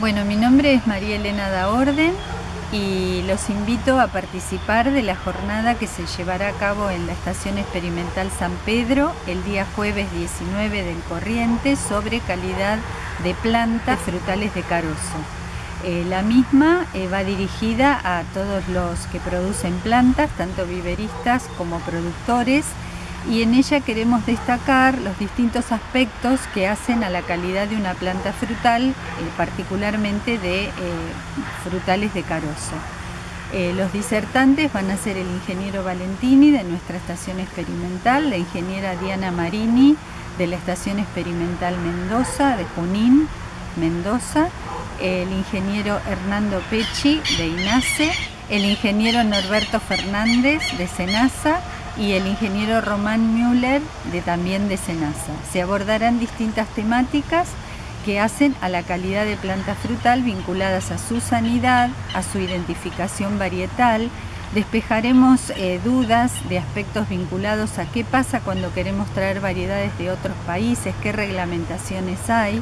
Bueno, mi nombre es María Elena da Orden y los invito a participar de la jornada que se llevará a cabo en la Estación Experimental San Pedro el día jueves 19 del corriente sobre calidad de plantas frutales de carozo. Eh, la misma eh, va dirigida a todos los que producen plantas, tanto viveristas como productores, y en ella queremos destacar los distintos aspectos que hacen a la calidad de una planta frutal, eh, particularmente de eh, frutales de carozo. Eh, los disertantes van a ser el ingeniero Valentini de nuestra estación experimental, la ingeniera Diana Marini de la estación experimental Mendoza, de Junín, Mendoza, el ingeniero Hernando Pecci de INACE, el ingeniero Norberto Fernández de SENASA y el ingeniero Román Müller de también de Senasa. Se abordarán distintas temáticas que hacen a la calidad de planta frutal vinculadas a su sanidad, a su identificación varietal. Despejaremos eh, dudas de aspectos vinculados a qué pasa cuando queremos traer variedades de otros países, qué reglamentaciones hay,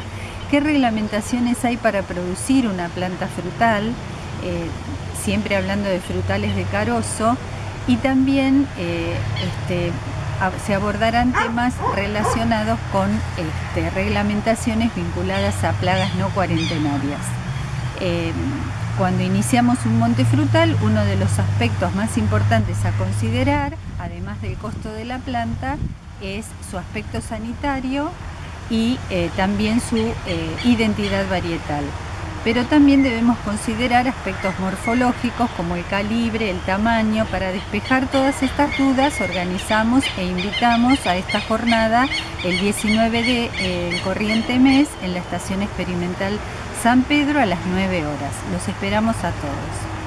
qué reglamentaciones hay para producir una planta frutal, eh, siempre hablando de frutales de carozo, y también eh, este, se abordarán temas relacionados con este, reglamentaciones vinculadas a plagas no cuarentenarias. Em, cuando iniciamos un monte frutal, uno de los aspectos más importantes a considerar, además del costo de la planta, es su aspecto sanitario y eh, también su eh, identidad varietal pero también debemos considerar aspectos morfológicos como el calibre, el tamaño. Para despejar todas estas dudas organizamos e invitamos a esta jornada el 19 de eh, corriente mes en la Estación Experimental San Pedro a las 9 horas. Los esperamos a todos.